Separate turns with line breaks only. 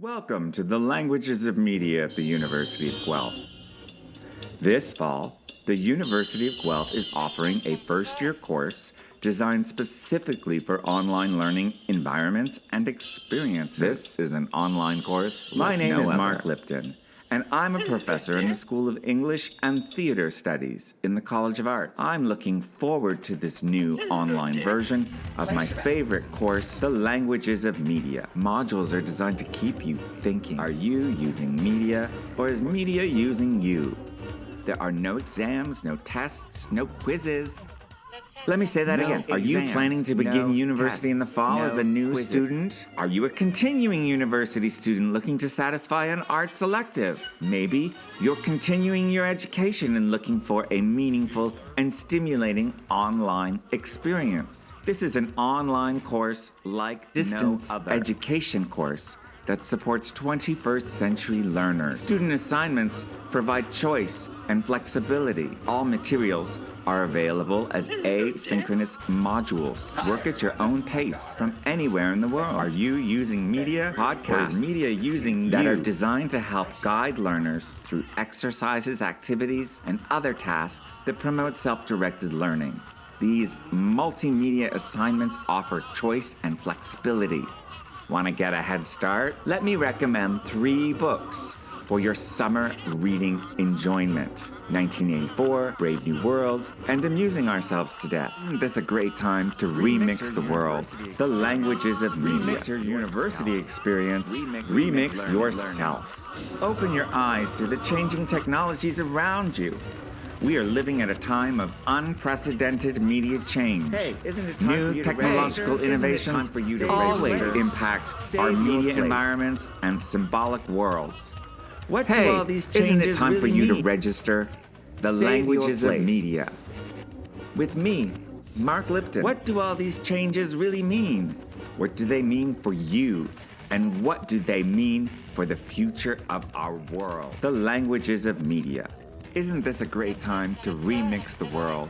Welcome to the Languages of Media at the University of Guelph. This fall, the University of Guelph is offering a first-year course designed specifically for online learning environments and experiences. This is an online course. My name
no
is
other.
Mark Lipton, and I'm a professor in the School of English and Theater Studies in the College of Arts. I'm looking forward to this new online version of my favorite course, The Languages of Media. Modules are designed to keep you thinking. Are you using media, or is media using you? There are no exams, no tests, no quizzes. Let me say that
No
again. Are you planning to begin
no
university in the fall
no
as a new
quizzes.
student? Are you a continuing university student looking to satisfy an arts elective? Maybe you're continuing your education and looking for a meaningful and stimulating online experience. This is an online course like distance
other.
education course that supports 21st century learners. Student assignments provide choice and flexibility. All materials are available as asynchronous modules. Work at your own pace from anywhere in the world. Are you using media, podcasts,
media using
that
you?
are designed to help guide learners through exercises, activities, and other tasks that promote self-directed learning? These multimedia assignments offer choice and flexibility. Want to get a head start? Let me recommend three books for your summer reading enjoyment 1984, Brave New World, and Amusing Ourselves to Death. Isn't this a great time to remix,
your
the world? The languages of media.
Remix
your
yourself.
university experience.
Remix-
Remix,
learn-
yourself. Open your eyes to the changing technologies around you. We are living at a time of unprecedented media change.
Hey, isn't it time
New
for you to
technological
it
innovations
for you to
always impact
Save
our media environments and symbolic worlds. What
Hey,
do all these changes
isn't it time for
really
you to
register? The
Save
languages of media. With me, Mark Lipton. What do all these changes really mean? What do they mean for you? And what do they mean for the future of our world? The languages of media. Isn't this a great time to remix the world?